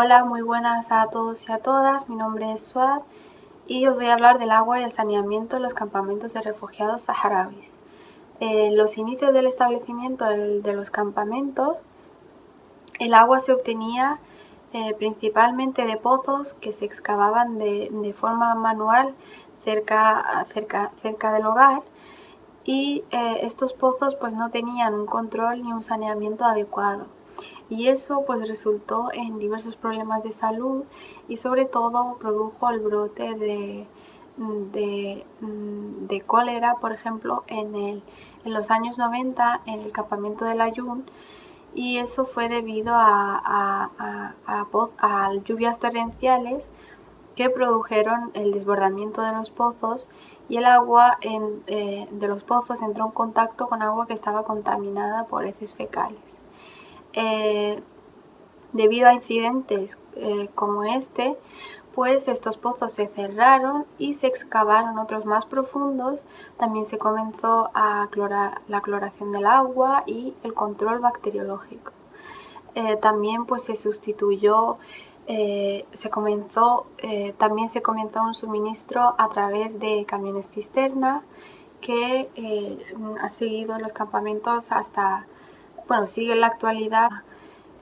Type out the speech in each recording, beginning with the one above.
Hola, muy buenas a todos y a todas. Mi nombre es Suad y os voy a hablar del agua y el saneamiento en los campamentos de refugiados saharauis. En los inicios del establecimiento de los campamentos, el agua se obtenía eh, principalmente de pozos que se excavaban de, forma manual cerca, del hogar y eh, estos pozos pues no tenían un control ni un saneamiento adecuado y eso pues resultó en diversos problemas de salud y sobre todo produjo el brote de, de, cólera, por ejemplo, en, el, en, los años 90 en el campamento del Ayun y eso fue debido a, a, lluvias torrenciales que produjeron el desbordamiento de los pozos y el agua en, eh, de los pozos entró en contacto con agua que estaba contaminada por heces fecales. Eh, debido a incidentes eh, como este, pues estos pozos se cerraron y se excavaron otros más profundos. También se comenzó a clorar, la cloración del agua y el control bacteriológico. Eh, también pues se sustituyó, se comenzó, también se comenzó un suministro a través de camiones cisterna que ha seguido los campamentos hasta bueno, sigue en la actualidad.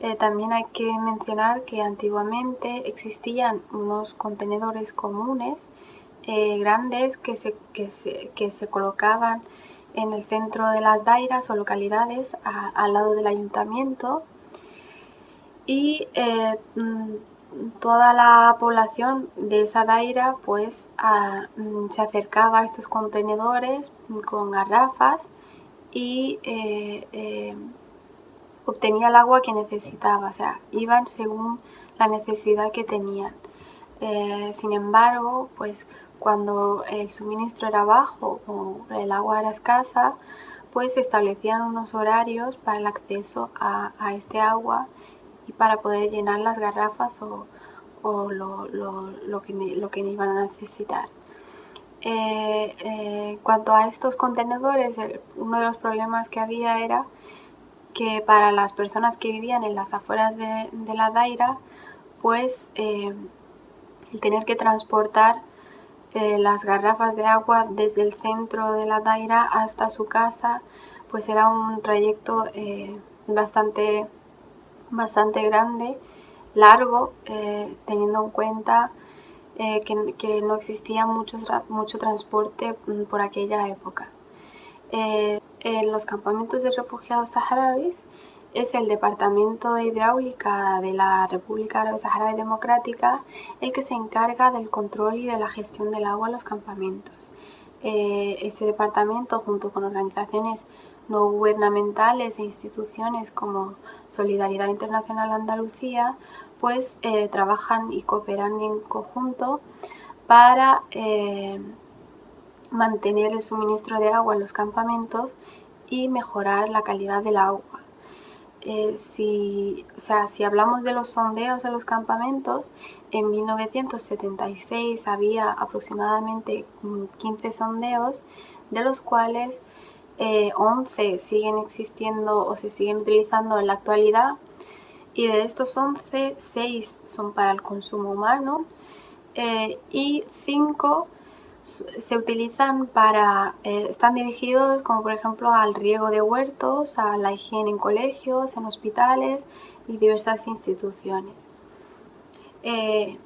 Eh, también hay que mencionar que antiguamente existían unos contenedores comunes eh, grandes que se, que, se, colocaban en el centro de las dairas o localidades al lado del ayuntamiento y eh, mm, toda la población de esa daira pues mm, se acercaba a estos contenedores con garrafas y obtenía el agua que necesitaba, o sea, iban según la necesidad que tenían. Eh, sin embargo, pues cuando el suministro era bajo o el agua era escasa, pues se establecían unos horarios para el acceso a, este agua y para poder llenar las garrafas o, lo, que, lo, que, iban a necesitar. Eh, eh, cuanto a estos contenedores, uno de los problemas que había era que para las personas que vivían en las afueras de, la Daira, pues eh, el tener que transportar eh, las garrafas de agua desde el centro de la Daira hasta su casa, pues era un trayecto eh, bastante, bastante grande, largo, teniendo en cuenta que, no existía mucho, mucho transporte mm, por aquella época en los campamentos de refugiados saharauis es el Departamento de Hidráulica de la República Árabe Saharaui Democrática el que se encarga del control y de la gestión del agua en los campamentos. Eh, este departamento, junto con organizaciones no gubernamentales e instituciones como Solidaridad Internacional Andalucía, pues eh, trabajan y cooperan en conjunto para eh, mantener el suministro de agua en los campamentos y mejorar la calidad del agua. Eh, si, o sea, si hablamos de los sondeos en los campamentos, en 1976 había aproximadamente 15 sondeos, de los cuales 11 eh, siguen existiendo o se siguen utilizando en la actualidad y de estos 11, 6 son para el consumo humano eh, y 5 se utilizan para, eh, están dirigidos como por ejemplo al riego de huertos, a la higiene en colegios, en hospitales y diversas instituciones. Eh,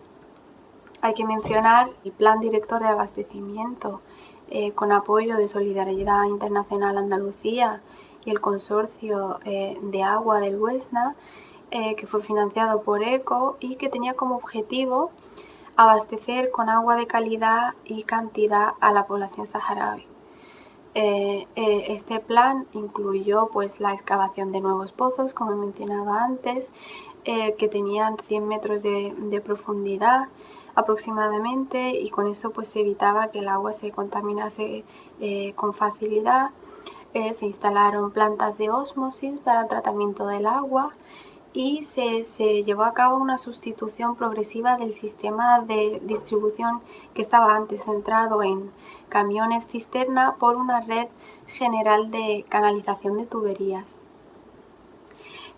hay que mencionar el Plan Director de Abastecimiento eh, con apoyo de Solidaridad Internacional Andalucía y el Consorcio de Agua del Huesna, que fue financiado por ECO y que tenía como objetivo abastecer con agua de calidad y cantidad a la población saharaui. Eh, eh, este plan incluyó pues, la excavación de nuevos pozos, como he mencionado antes, eh, que tenían 100 metros de, profundidad aproximadamente y con eso pues, se evitaba que el agua se contaminase con facilidad. se instalaron plantas de ósmosis para el tratamiento del agua y se, llevó a cabo una sustitución progresiva del sistema de distribución que estaba antes centrado en camiones cisterna por una red general de canalización de tuberías.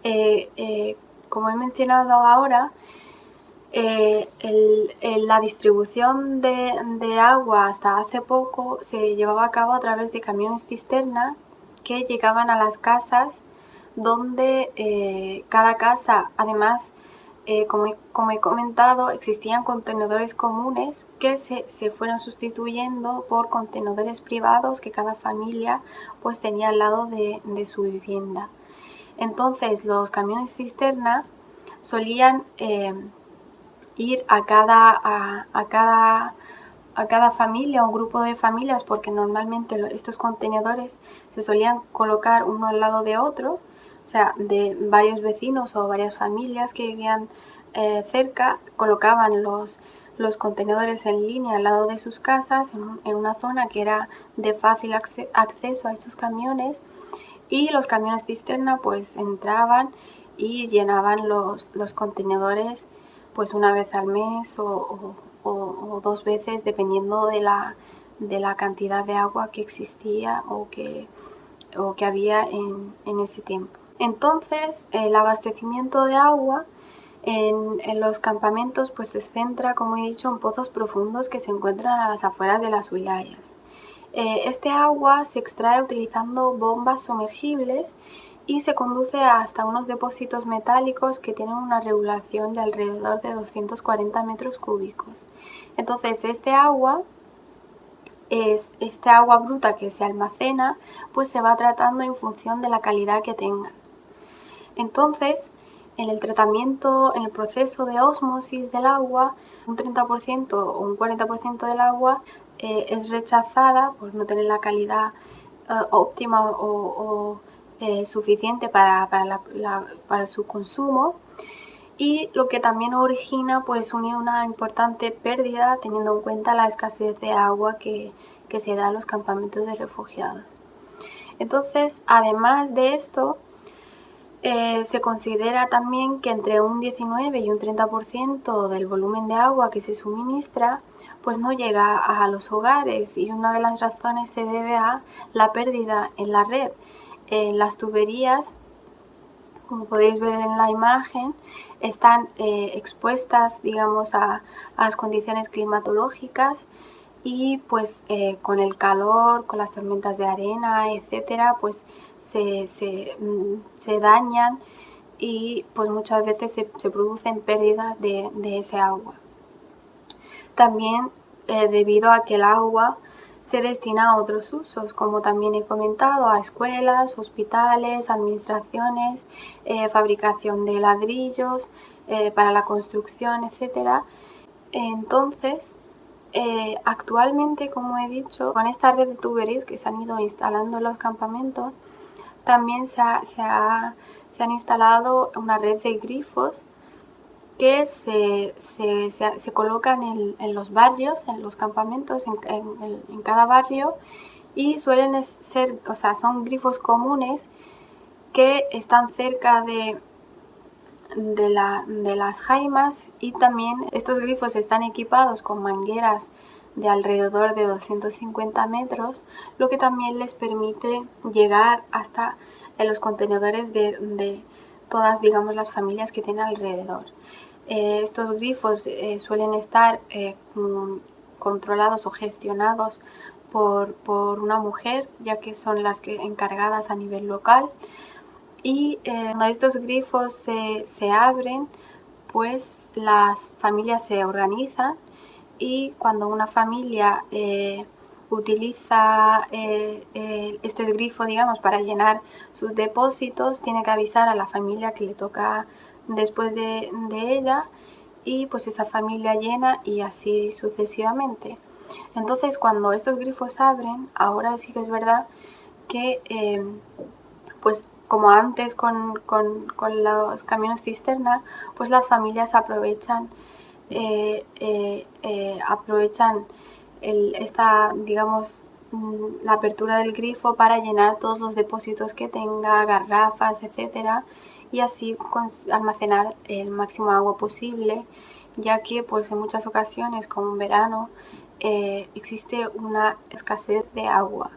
Eh, eh, como he mencionado ahora, Eh, la distribución de, agua hasta hace poco se llevaba a cabo a través de camiones cisterna que llegaban a las casas donde eh, cada casa, además, eh, como, he, comentado, existían contenedores comunes que se, fueron sustituyendo por contenedores privados que cada familia pues tenía al lado de, su vivienda. Entonces los camiones cisterna solían ir a cada, a, cada, a cada familia o grupo de familias, porque normalmente estos contenedores se solían colocar uno al lado de otro, o sea, de varios vecinos o varias familias que vivían eh, cerca, colocaban los, los contenedores en línea al lado de sus casas, en, una zona que era de fácil acceso a estos camiones, y los camiones cisterna pues entraban y llenaban los, los contenedores pues una vez al mes o, dos veces dependiendo de la, de la, cantidad de agua que existía o que, o que había en, ese tiempo. Entonces el abastecimiento de agua en, los campamentos pues se centra, como he dicho, en pozos profundos que se encuentran a las afueras de las wilayas. Eh, este agua se extrae utilizando bombas sumergibles y se conduce hasta unos depósitos metálicos que tienen una regulación de alrededor de 240 metros cúbicos. Entonces este agua es este agua bruta que se almacena, pues se va tratando en función de la calidad que tenga. Entonces, en el tratamiento, en el proceso de osmosis del agua, un 30% o un 40% del agua eh, es rechazada por no tener la calidad eh, óptima o eh, suficiente para, para, su consumo y lo que también origina pues una importante pérdida teniendo en cuenta la escasez de agua que, se da en los campamentos de refugiados. Entonces, además de esto, eh, se considera también que entre un 19 y un 30% del volumen de agua que se suministra pues no llega a los hogares y una de las razones se debe a la pérdida en la red. Las tuberías, como podéis ver en la imagen, están eh, expuestas, digamos, a, las condiciones climatológicas y pues eh, con el calor, con las tormentas de arena, etcétera, pues se, mm, dañan y pues muchas veces se, producen pérdidas de, ese agua. También eh, debido a que el agua se destina a otros usos, como también he comentado, a escuelas, hospitales, administraciones, eh, fabricación de ladrillos, eh, para la construcción, etc. Entonces, actualmente, como he dicho, con esta red de tuberías que se han ido instalando en los campamentos, también se, se han instalado una red de grifos que se, se, colocan en, los barrios, en los campamentos, en, cada barrio y suelen ser, o sea, son grifos comunes que están cerca de, de, las jaimas y también estos grifos están equipados con mangueras de alrededor de 250 metros, lo que también les permite llegar hasta los contenedores de, de todas, digamos, las familias que tienen alrededor. Eh, estos grifos eh, suelen estar eh, mm, controlados o gestionados por, una mujer, ya que son las que encargadas a nivel local. Y cuando estos grifos se, se abren, pues las familias se organizan y cuando una familia utiliza este grifo, digamos, para llenar sus depósitos, tiene que avisar a la familia que le toca después de, ella y pues esa familia llena y así sucesivamente. Entonces cuando estos grifos abren, ahora sí que es verdad que pues como antes con, los camiones cisterna, pues las familias aprovechan, eh, eh, eh, aprovechan esta, digamos, mm, la apertura del grifo para llenar todos los depósitos que tenga, garrafas, etcétera, y así almacenar el máximo agua posible, ya que pues en muchas ocasiones, como en verano, existe una escasez de agua.